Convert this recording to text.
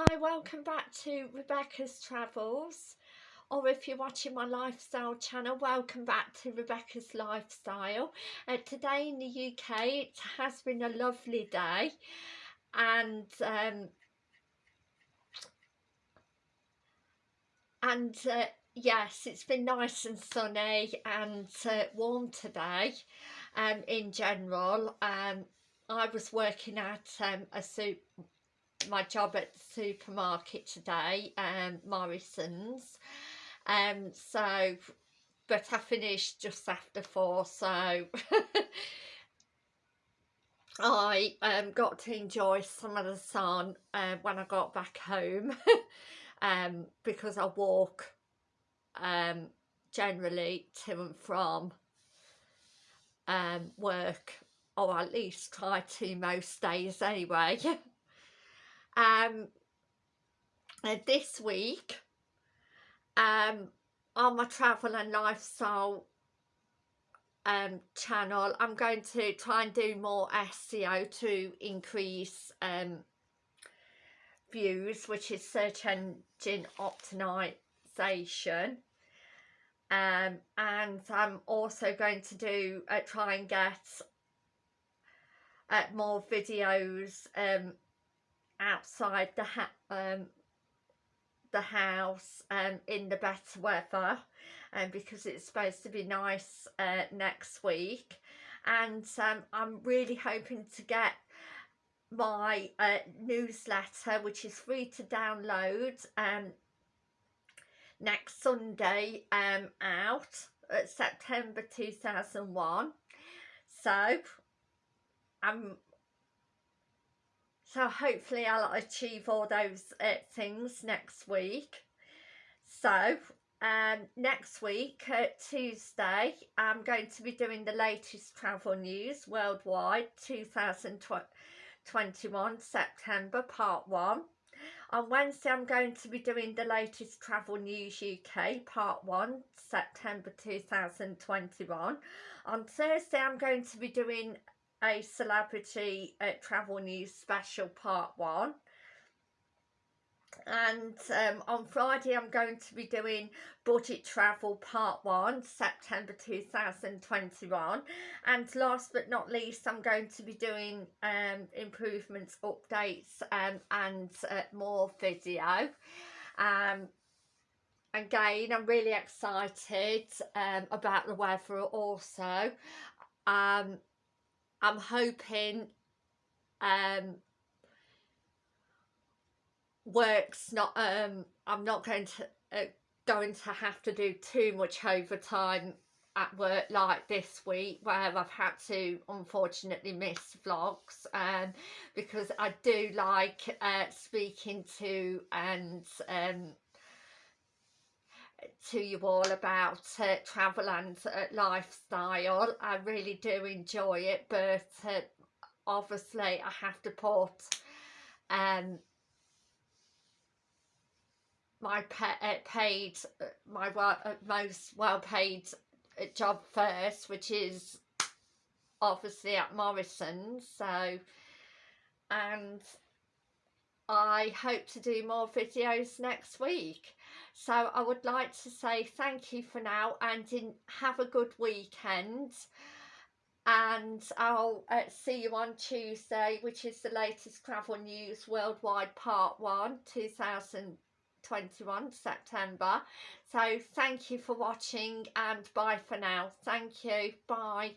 Hi, welcome back to Rebecca's Travels or if you're watching my lifestyle channel welcome back to Rebecca's Lifestyle. Uh, today in the UK it has been a lovely day and um, and uh, yes it's been nice and sunny and uh, warm today um, in general. Um, I was working at um, a soup my job at the supermarket today, um, Morrisons. Um, so, but I finished just after four, so I um, got to enjoy some of the sun uh, when I got back home um, because I walk um, generally to and from um, work or at least try to most days anyway. um, uh, this week um, on my travel and lifestyle um, channel I'm going to try and do more SEO to increase um, views which is search engine optimization. Um, and I'm also going to do uh, try and get uh, more videos um, outside the um, the house um, in the better weather um, because it's supposed to be nice uh, next week. And um, I'm really hoping to get my uh, newsletter which is free to download um, next Sunday um, out at September 2001 so I'm so hopefully I'll achieve all those uh, things next week. So um, next week uh, Tuesday I'm going to be doing the latest travel news worldwide 2021 September part 1 on Wednesday I'm going to be doing the latest travel news UK part 1 September 2021 on Thursday I'm going to be doing a celebrity uh, travel news special part one. And um, on Friday I'm going to be doing budget travel part one September 2021 and last but not least I'm going to be doing um, improvements updates um, and uh, more video. Um, again I'm really excited um, about the weather also. Um, I'm hoping um, work's not um I'm not going to uh, going to have to do too much overtime at work like this week where I've had to unfortunately miss vlogs um because I do like uh, speaking to and um to you all about uh, travel and uh, lifestyle. I really do enjoy it, but uh, obviously I have to put um, my uh, paid, uh, my uh, most well paid job first, which is obviously at Morrisons. So, and I hope to do more videos next week. So I would like to say thank you for now and in, have a good weekend. And I'll uh, see you on Tuesday, which is the latest travel news worldwide part 1, 2021, September. So thank you for watching and bye for now. Thank you. Bye.